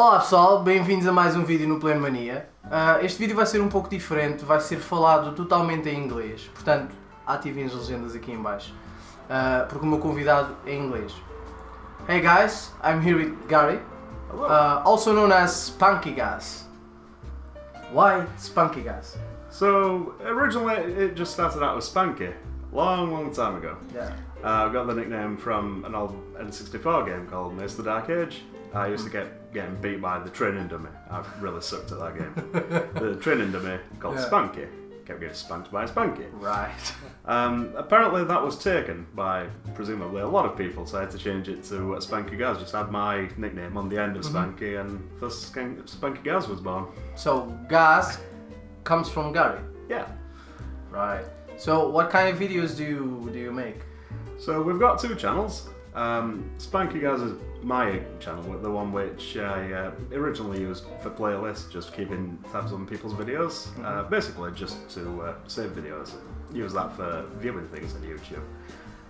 Olá pessoal, bem-vindos a mais um vídeo no Pleno Mania. Uh, este vídeo vai ser um pouco diferente, vai ser falado totalmente em inglês, portanto ativem as legendas aqui em baixo, uh, porque o meu convidado é em inglês. Hey guys, I'm here with Gary, uh, also known as Spunky Gas. Why Spunky Gas? So originally it just started out as Spanky, long, long time ago. Yeah. Uh, I got the nickname from an old N64 game called Mace of the Dark Age. I used to get getting beat by the training dummy. I really sucked at that game. the training dummy called Yeah. Spanky kept getting spanked by Spanky. Right. Um, apparently that was taken by presumably a lot of people, so I had to change it to uh, Spanky Gaz. Just had my nickname on the end of Spanky, and thus Spanky Gaz was born. So Gas comes from Gary. Yeah. Right. So what kind of videos do you do you make? So we've got two channels. Um, Spanky Gaz is my channel, the one which I uh, originally used for playlists, just keeping tabs on people's videos. Uh, basically, just to uh, save videos and use that for viewing things on YouTube.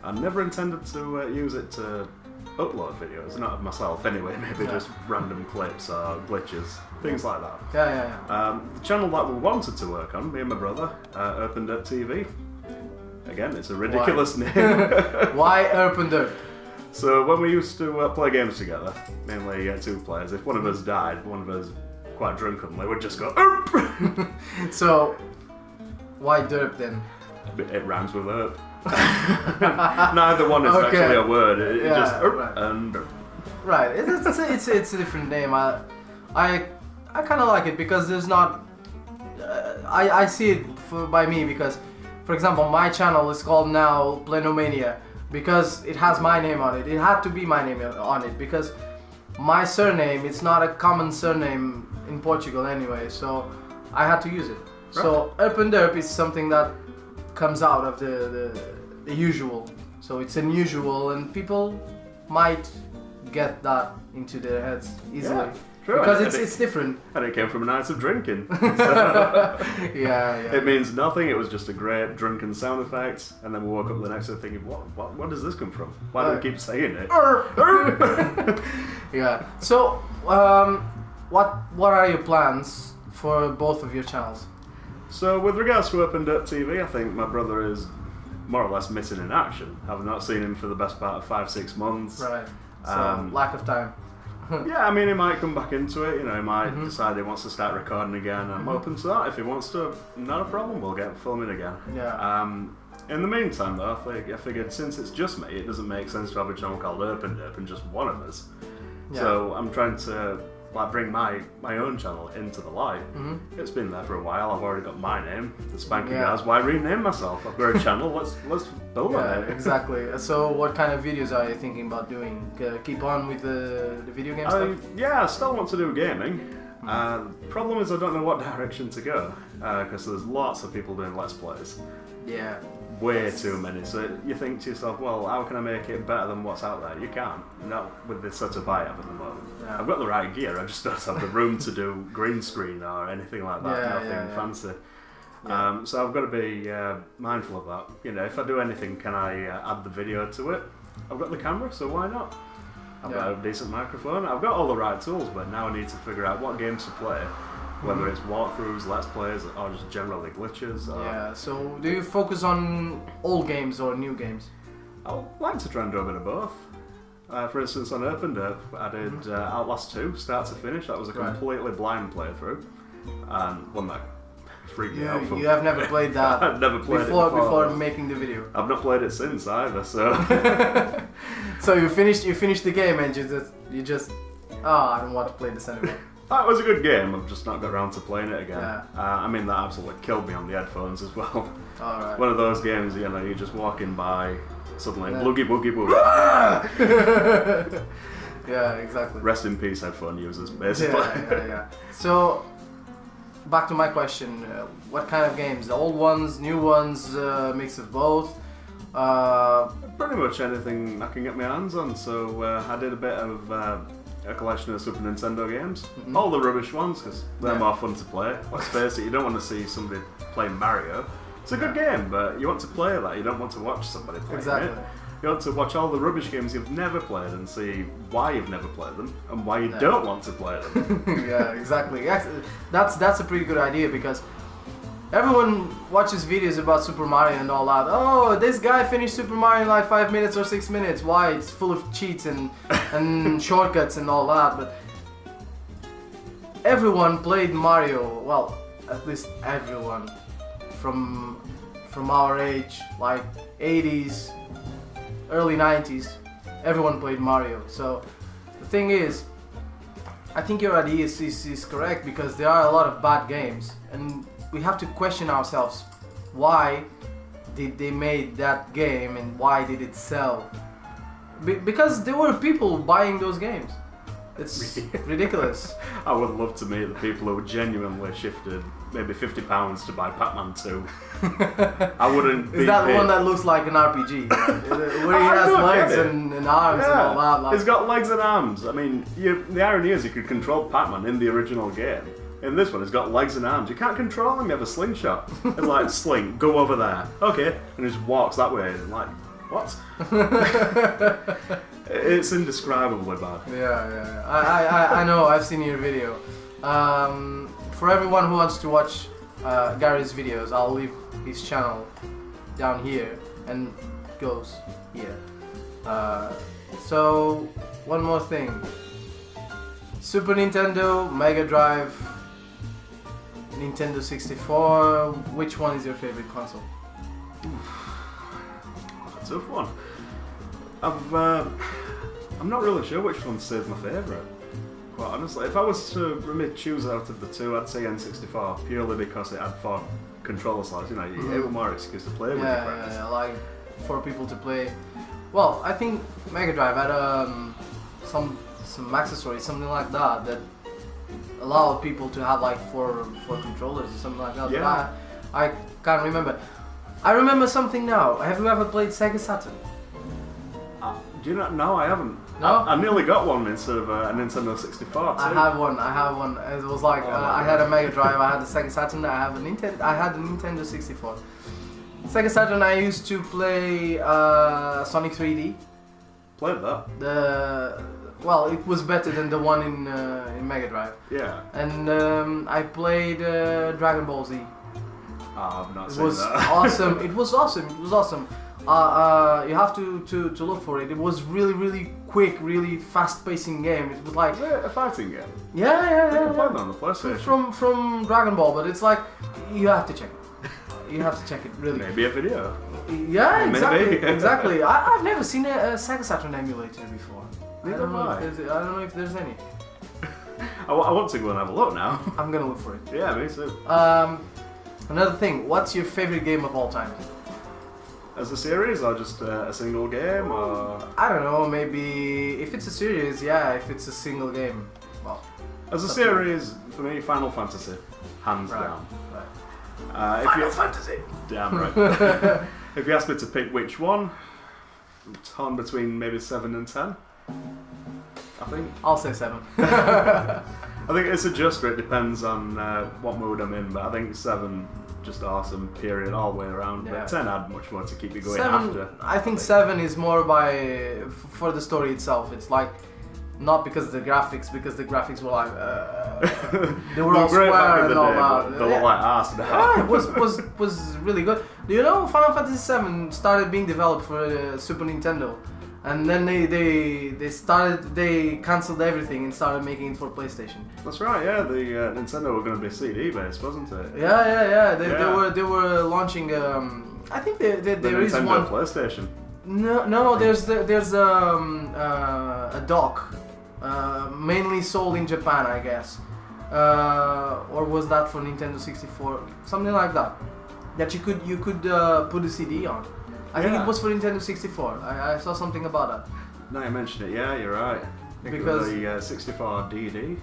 I never intended to uh, use it to upload videos, not of myself anyway, maybe Yeah. just random clips or glitches, things like that. Yeah, yeah, yeah. Um, the channel that we wanted to work on, me and my brother, uh, Open Dirt TV. Again, it's a ridiculous name. Why Urban Dirt? So when we used to uh, play games together, mainly uh, two players, if one of us died, one of us quite drunkenly would just go "Erp!" So why Derp then? it rhymes with herp. Neither one is Okay. actually a word. It, it just "Erp" right. and "Erp." Right. It's it's, it's, it's a different name. I I I kind of like it because there's not. Uh, I I see it for, by me because, for example, my channel is called now Plenomania because it has my name on it. It had to be my name on it because my surname it's not a common surname in Portugal anyway, so I had to use it. So Up and Derp is something that comes out of the, the the usual. So it's unusual and people might get that into their heads easily. Yeah, true. Because it's it- it's different. And it came from a night of drinking. yeah, yeah. It means nothing. It was just a great drunken sound effect, and then we woke up the next day thinking, "What? What? What does this come from? Why do we keep saying it?" yeah. So, um, what what are your plans for both of your channels? So, with regards to Open Dirt TV, I think my brother is more or less missing in action. I've not seen him for the best part of five, six months. Right. So Um, lack of time. Yeah, I mean, he might come back into it. You know, he might Mhm. decide he wants to start recording again. I'm open to that. If he wants to, not a problem. We'll get filming again. Yeah. Um, in the meantime, though, I, think, I figured since it's just me, it doesn't make sense to have a channel called Open Dirt and just one of us. Yeah. So I'm trying to like bring my my own channel into the light. Mhm. It's been there for a while. I've already got my name, the Spanky Yeah. Gaz. Why rename myself? I've got a channel. Let's let's build on Yeah, it. exactly. So, what kind of videos are you thinking about doing? Uh, keep on with the, the video game I, stuff? yeah, I still want to do gaming. Uh, problem is I don't know what direction to go because there's lots of people doing let's plays, Yeah. Way too many. So you think to yourself, well, how can I make it better than what's out there? You can't. Not with the setup I have at the moment. Yeah. I've got the right gear. I just don't have the room to do green screen or anything like that. Yeah, Nothing yeah, fancy. Um, so I've got to be uh, mindful of that. You know, if I do anything, can I uh, add the video to it? I've got the camera, so why not? I've got a decent microphone. I've got all the right tools, but now I need to figure out what games to play. Whether it's walkthroughs, let's plays, or just generally glitches. Yeah. So, do you focus on old games or new games? I'd like to try and do a bit of both. Uh, for instance, on Open Dirt, I did Mm-hmm. uh, Outlast 2, start to finish. That was a Right. completely blind playthrough, and one that freaked me out. You, you have never played that I've never played before it before. before making the video. I've not played it since either, so so you finished you finished the game and you just you just oh I don't want to play this anymore. That was a good game. I've just not got around to playing it again. Yeah. Uh, I mean, that absolutely killed me on the headphones as well. All right. One of those games, you know, you're just walking by, suddenly Yeah. boogie boogie boogie. yeah, exactly. Rest in peace, headphone users, Yeah, basically. yeah, yeah. So back to my question: uh, What kind of games? The old ones, new ones, uh, mix of both? Uh, Pretty much anything I can get my hands on. So uh, I did a bit of uh, a collection of Super Nintendo games, Mhm. all the rubbish ones because they're Yeah. more fun to play. Let's face it, you don't want to see somebody playing Mario. It's a good game, but you want to play that. You don't want to watch somebody play Exactly. it. You want to watch all the rubbish games you've never played and see why you've never played them and why you don't want to play them. yeah, exactly. That's that's a pretty good idea because everyone watches videos about Super Mario and all that. Oh, this guy finished Super Mario in like five minutes or six minutes. Why? It's full of cheats and and shortcuts and all that. But everyone played Mario. Well, at least everyone from from our age, like 80s, early 90s. Everyone played Mario. So the thing is, I think your idea is, is, is correct because there are a lot of bad games and we have to question ourselves why did they made that game and why did it sell Be- because there were people buying those games it's ridiculous I would love to meet the people who genuinely shifted maybe fifty pounds to buy Pac-Man 2. I wouldn't. be is that the one that looks like an RPG where he has legs and, and arms and all that like, He's got legs and arms. I mean, you, the irony is you could control Pac-Man in the original game. In this one, he's got legs and arms. You can't control him. You have a slingshot. It's like sling, go over there. Okay, and he just walks that way. And like, what? it's indescribably bad. Yeah, yeah, yeah. I, I, I- I know. I've seen your video. Um, for everyone who wants to watch uh, Gary's videos, I'll leave his channel down here and goes here. Uh, so one more thing: Super Nintendo, Mega Drive, Nintendo 64. Which one is your favorite console? That's a tough one. I've, uh, I'm not really sure which one stays my favourite. Quite honestly, if I was to really choose out of the two, I'd say N64 purely because it had four controller slots. You know, you Mhm. have more excuse to play with yeah, your friends. yeah, yeah, like for people to play. Well, I think Mega Drive had um, some some accessories, something like that, that allowed people to have like four four controllers or something like that. but Yeah. I, I can't remember. I remember something now. Have you ever played Sega Saturn? Uh, do you not? No, I haven't. No? I, I nearly got one instead of uh, a Nintendo 64 too. I have one. I have one. It was like Oh, uh, I had a Mega Drive. I had a Sega Saturn. I have a Nintendo. I had a Nintendo 64. Sega Saturn. I used to play uh, Sonic 3D. Played that. the well it was better than the one in uh, in Mega Drive Yeah. and um, I played uh, Dragon Ball Z Oh, I've not it was that. awesome it was awesome it was awesome uh, uh, you have to, to, to look for it it was really really quick really fast pacing game it was like Is it a fighting game? yeah yeah I yeah, play yeah. that on the PlayStation. from from Dragon Ball but it's like you have to check it you have to check it really Maybe a video. yeah Maybe. exactly exactly I, I've never seen a, a Sega Saturn emulator before I don't, know have if I. there's, I don't know if there's any I, wa- I want to go and have a look now. I'm gonna look for it. yeah, me too. Um, another thing, what's your favorite game of all time? As a series or just uh, a single game or I don't know, maybe if it's a series, yeah. If it's a single game, well, as a series for me, Final Fantasy, hands Right. down. right. Uh, if you, Fantasy. damn right. if you ask me to pick which one, I'm torn between maybe seven and ten. I think. I'll say seven. I think it's a just. It depends on uh, what mood I'm in, but I think seven just awesome. Period, all the way around. Yeah. But ten had much more to keep you going seven. after. I think seven is more by f- for the story itself. It's like not because of the graphics, because the graphics were like uh, they were all square and the all that. they Yeah. like ass now. yeah, it was was was really good. Do you know Final Fantasy VII started being developed for uh, Super Nintendo, and then they they they started they canceled everything and started making it for PlayStation. That's right. Yeah, the uh, Nintendo were going to be CD based, wasn't it? Yeah, yeah, yeah. They, they were they were launching. Um, I think they, they, The there is Nintendo one. PlayStation. No, no. There's the, there's um, uh, a dock, uh, mainly sold in Japan, I guess, uh, or was that for Nintendo 64? Something like that. That you could you could uh, put a CD on. I think Yeah. it was for Nintendo 64. I, I saw something about that. Now you mention it, yeah, you're right. Because- the uh, 64 DD.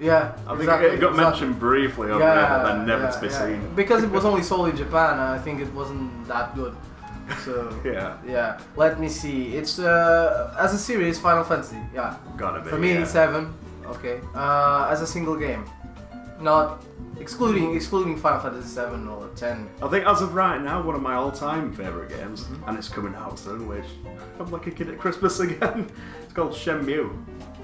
Yeah, I think exactly, it got exactly. mentioned briefly over there, but then never yeah, to be yeah. seen. Because it was only sold in Japan, I think it wasn't that good. So Yeah, yeah, let me see. It's uh, as a series, Final Fantasy. Yeah, gotta be. for me yeah. it's seven. Okay. Uh, as a single game, Not excluding excluding Final Fantasy 7 or 10. I think as of right now, one of my all-time favourite games, and it's coming out soon, which I'm like a kid at Christmas again. It's called Shenmue.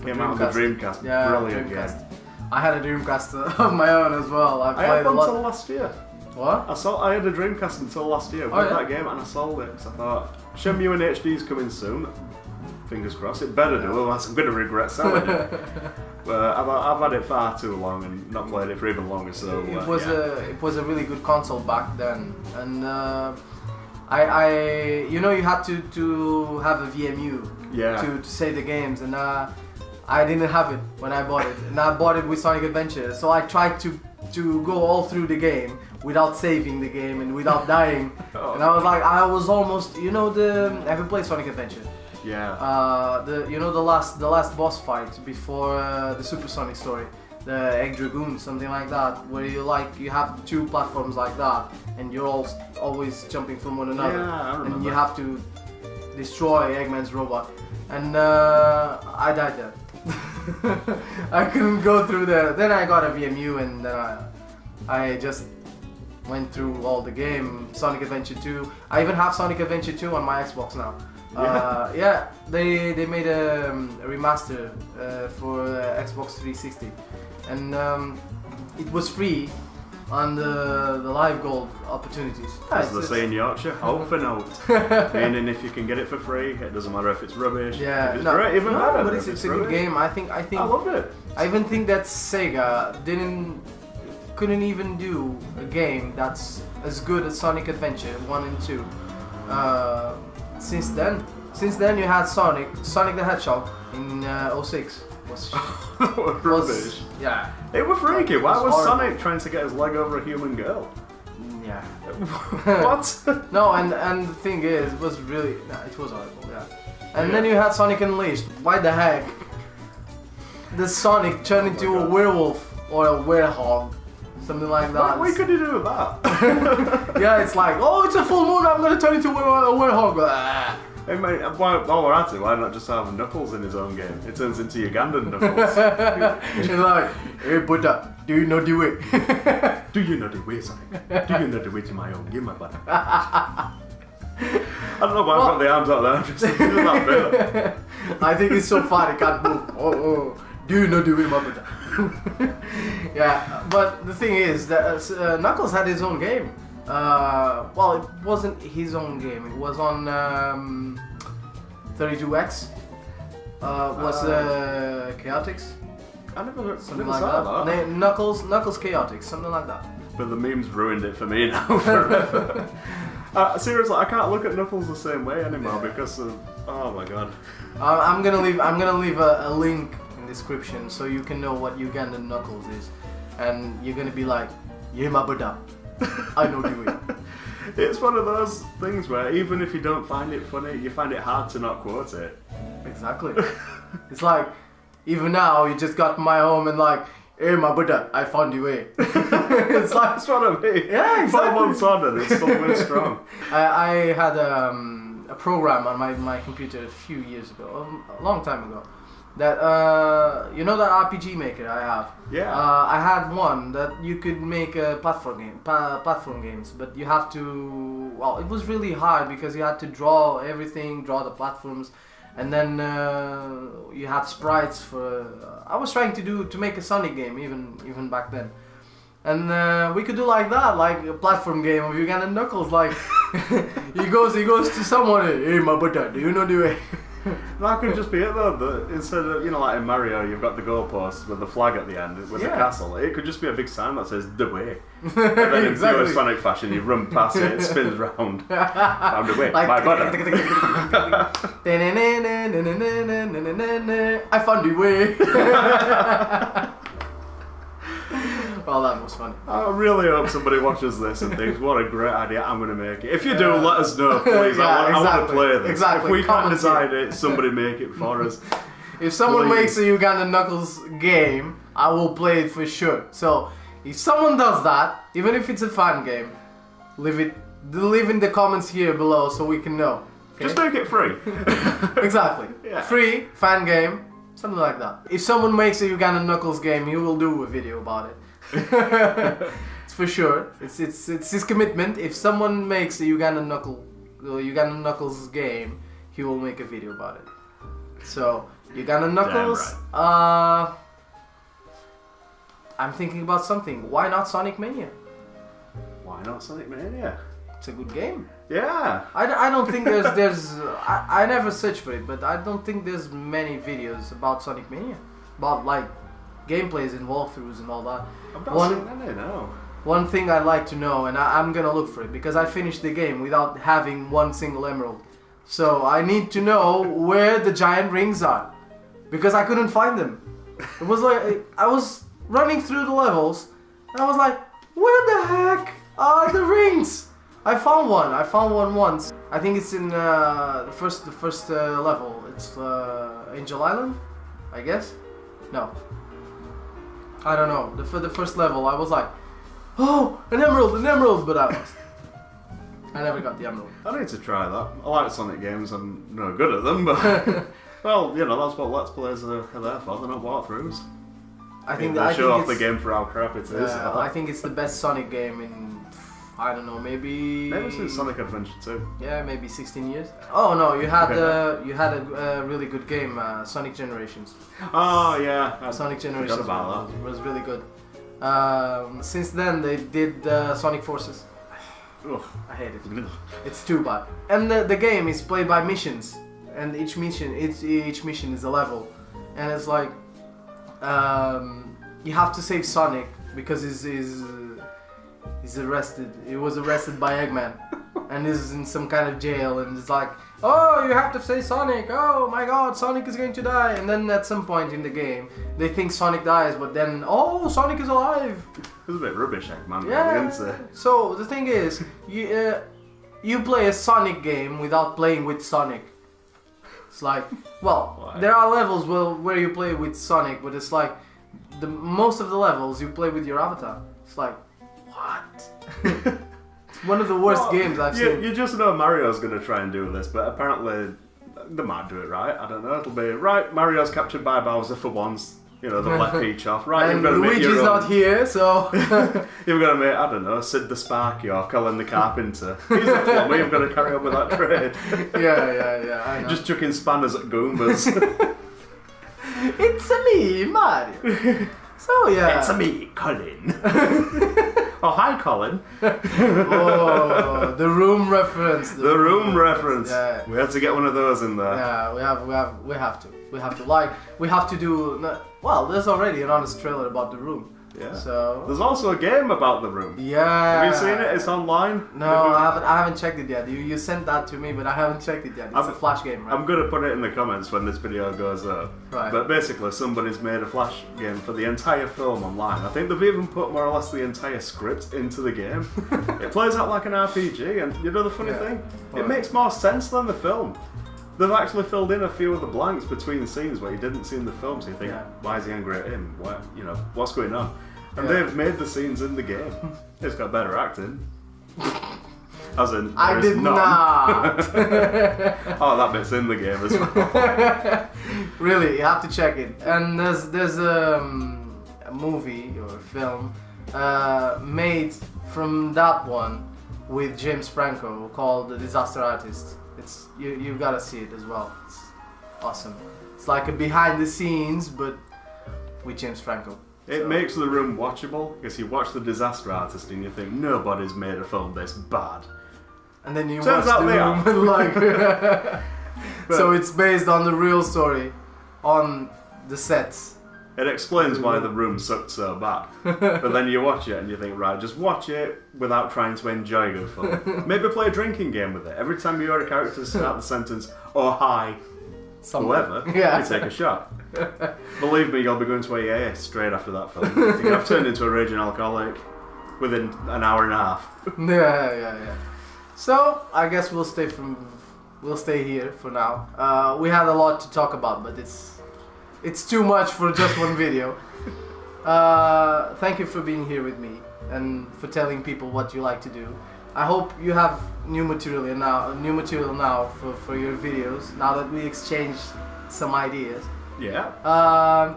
Came out on the Dreamcast. Yeah, Brilliant Dreamcast. game. I had a Dreamcast of my own as well. I I had one until last year. What? I saw. I had a Dreamcast until last year oh, with Oh, yeah? that game, and I sold it because I thought Shenmue in HD is coming soon. Fingers crossed. It better do, otherwise I'm going to regret selling it. but I've, I've had it far too long and not played it for even longer. So it uh, was yeah. a it was a really good console back then, and uh, I I you know you had to to have a VMU Yeah. to, to save the games, and uh, I didn't have it when I bought it, and I bought it with Sonic Adventure, so I tried to to go all through the game without saving the game and without dying, Oh. and I was like I was almost you know the have you played Sonic Adventure? Yeah. Uh, the you know the last the last boss fight before uh, the Supersonic story, the Egg Dragoon, something like that, where you like you have two platforms like that, and you're all always jumping from one another, Yeah, and you have to destroy Eggman's robot, and uh, I died there. I couldn't go through there. Then I got a VMU, and then I, I just went through all the game. Sonic Adventure 2. I even have Sonic Adventure 2 on my Xbox now. Uh, yeah, they they made a, um, a remaster uh, for uh, Xbox 360, and um, it was free on the the live gold opportunities. As It's- they say in Yorkshire, hope for note. Meaning if you can get it for free, it doesn't matter if it's rubbish. yeah, it's no, great, even no, better. but if it's, it's a good game. I think I think I loved it. I even think that Sega didn't couldn't even do a game that's as good as Sonic Adventure 1 and 2. Uh, since then, since then you had Sonic, Sonic the Hedgehog in uh, 06. Was, was rubbish. yeah, It was freaky. Why was was. Sonic trying to get his leg over a human girl? yeah. what? No, and and the thing is, it was really it was horrible. Yeah. And then you had Sonic Unleashed. Why the heck? The Sonic turned into a werewolf or a werehog, something like that. what, what could you do with that? Yeah, it's like, oh, it's a full moon. I'm gonna turn into a, werehog. Ah. Hey mate, why, while we're at it, why not just have Knuckles in his own game? It turns into Ugandan Knuckles. it's like, hey, Buddha, do you know the way? do you know the way, Sonic? Do you know the way to my own game, my brother? I don't know why I've got the arms out there. I'm just that bit. I think it's so far it can't move. Oh, oh. Do you know the way, my Buddha? yeah, but the thing is that uh, Knuckles had his own game. Uh, well, it wasn't his own game. It was on um, 32X. Uh, was uh, Chaotix, I never, I something never like saw that. that. Na- Knuckles, Knuckles Chaotix, something like that. But the memes ruined it for me now forever. uh, seriously, I can't look at Knuckles the same way anymore Yeah. because of. Oh my god. I'm I'm gonna leave. I'm gonna leave a, a link in description so you can know what Ugandan Knuckles is, and you're gonna be like, "Yeah, my Buddha, I know you way." It's one of those things where even if you don't find it funny, you find it hard to not quote it. Exactly. it's like, even now you just got my home and like, "Hey, my Buddha, I found you, way." it's like That's what I mean. Yeah, Four exactly. months on and it's still strong. I, I had um, a program on my, my computer a few years ago, a long time ago, that uh, you know that RPG Maker I have. Yeah. Uh, I had one that you could make a platform game, pa- platform games, but you have to. Well, it was really hard because you had to draw everything, draw the platforms, and then uh, you had sprites for. I was trying to do to make a Sonic game even even back then. And uh, we could do like that, like a platform game of Uganda Knuckles. Like he goes, he goes to someone. Hey, my butter, do you know the way? That could just be it though. The, instead of you know like in Mario, you've got the goalpost with the flag at the end with the castle. It could just be a big sign that says the way. And then in pure Sonic fashion, you run past it, it spins round. Found a way. Like- My butter. I found the way. Well, oh, that was funny. I really hope somebody watches this and thinks, "What a great idea! I'm going to make it." If you do, let us know, please. Yeah, I, want, I want to play this. Exactly. If we can't Comment decide it, somebody make it for us. If someone Please. makes a Uganda Knuckles game, I will play it for sure. So, if someone does that, even if it's a fun game, leave it, leave in the comments here below so we can know. okay? Just make it free. exactly. Yeah. Free, fan game, something like that. If someone makes a Uganda Knuckles game, he will do a video about it. It's for sure. It's it's it's his commitment. If someone makes a Uganda Knuckle, uh, Uganda Knuckles game, he will make a video about it. So Uganda Knuckles. Uh, I'm thinking about something. Why not Sonic Mania? Why not Sonic Mania? It's a good game. Yeah. I, I don't think there's there's I, I never searched for it, but I don't think there's many videos about Sonic Mania, about like gameplays and walkthroughs and all that. Not One- seen any, no. One thing I'd like to know, and I, I'm gonna look for it because I finished the game without having one single emerald. So I need to know where the giant rings are because I couldn't find them. It was like I was running through the levels and I was like, where the heck are the rings? I found one. I found one once. I think it's in uh, the first the first uh, level. It's uh, Angel Island, I guess. No, I don't know. The, for the first level, I was like, oh, an emerald, an emerald, but I lost. I never got the emerald. I need to try that. I like Sonic games. I'm no good at them, but well, you know that's what Let's Plays are, are there for. They're not walkthroughs. I think they I show think off the game for how crap it is. Uh, I think it's the best Sonic game in I don't know, maybe Maybe since Sonic Adventure 2. Yeah, maybe 16 years. Oh no, you had uh, you had a, a really good game, uh, Sonic Generations. Oh yeah, I Sonic Generations about was, was really good. Um, since then, they did uh, Sonic Forces. Ugh. I hate it. It's too bad. And the, the game is played by missions, and each mission each, each mission is a level, and it's like um, you have to save Sonic because he's he's, he's arrested. He was arrested by Eggman, and is in some kind of jail, and it's like, oh, you have to save Sonic. Oh my God, Sonic is going to die. And then at some point in the game, they think Sonic dies, but then oh, Sonic is alive. It was a bit rubbish, Eggman. Yeah. So the thing is, you uh, you play a Sonic game without playing with Sonic. It's like, well, Why? there are levels where, where you play with Sonic, but it's like the most of the levels you play with your avatar. It's like, what? it's one of the worst Well, games I've you, seen. you just know Mario's going to try and do this, but apparently they might do it right. I don't know. It'll be right. Mario's captured by Bowser for once. You know, they'll let Peach off. Right, and you've got make Luigi's your own. not here, so You've got to make, I don't know, Sid the Sparky or Colin the Carpenter. He's the plumber. You've got to carry on with that trade. yeah, yeah, yeah. I know. Just chucking spanners at Goombas. it's a me, Mario. So yeah. It's a me, Colin. Oh, hi, Colin. oh, the room reference. The room reference. Yeah. We have to get one of those in there. Yeah, we have, we have, we have to, we have to. Like, we have to do. Well, there's already an honest trailer about the room. Yeah. So. There's also a game about the room. Yeah. Have you seen it? It's online. No, I haven't. I haven't checked it yet. You, you sent that to me, but I haven't checked it yet. It's I'm- a flash game, right? I'm gonna put it in the comments when this video goes up. Right. But basically, somebody's made a flash game for the entire film online. I think they've even put more or less the entire script into the game. it plays out like an RPG, and you know the funny Yeah. thing? It makes more sense than the film. They've actually filled in a few of the blanks between the scenes where you didn't see in the film, so you think, Yeah. why is he angry at him? What, you know, what's going on? And Yeah. they've made the scenes in the game. It's got better acting. As in, I did not. oh, that bit's in the game as well. really, you have to check it. And there's there's um, a movie or a film uh, made from that one with James Franco called The Disaster Artist. It's you you've gotta see it as well. It's awesome. It's like a behind the scenes but with James Franco. It So- makes the room watchable because you watch the disaster artist and you think nobody's made a film this bad. And then you Turns watch out the room and like so it's based on the real story on the sets. It explains why the room sucked so bad. but then you watch it and you think, right, just watch it without trying to enjoy good film. Maybe play a drinking game with it. Every time you hear a character start the sentence, oh hi, Somewhere. whoever, Yeah. you take a shot. Believe me, you'll be going to AA straight after that film. You think, I've turned into a raging alcoholic within an hour and a half. yeah, yeah, yeah. So I guess we'll stay from we'll stay here for now. Uh, we had a lot to talk about, but it's it's too much for just one video. Uh, thank you for being here with me and for telling people what you like to do. I hope you have new material now, new material now for, for your videos. Now that we exchanged some ideas. Yeah. Um,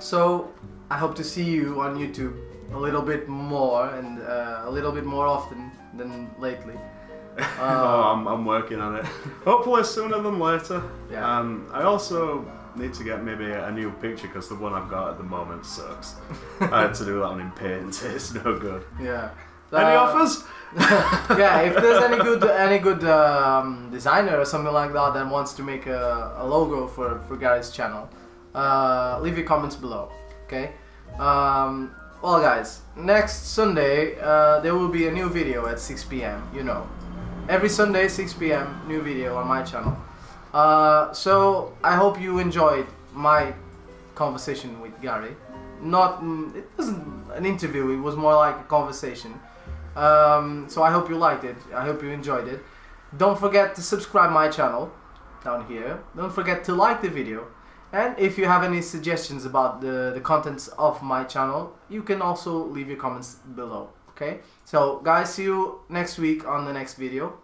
so I hope to see you on YouTube a little bit more and uh, a little bit more often than lately. oh, I'm, I'm working on it. Hopefully sooner than later. Yeah. Um, I also need to get maybe a new picture because the one I've got at the moment sucks. I had to do that one in paint. It's no good. Yeah. Any Uh, offers? yeah, if there's any good any good um, designer or something like that that wants to make a, a logo for for Gary's channel, uh, leave your comments below. Okay. Um, well, guys, next Sunday uh, there will be a new video at 6 p.m. You know, every Sunday 6 p.m. new video on my channel. Uh, so I hope you enjoyed my conversation with Gary. Not mm, it wasn't an interview; it was more like a conversation. Um, so I hope you liked it. I hope you enjoyed it. Don't forget to subscribe my channel down here. Don't forget to like the video. And if you have any suggestions about the, the contents of my channel, you can also leave your comments below. Okay? So guys, see you next week on the next video.